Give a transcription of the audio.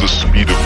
the speed of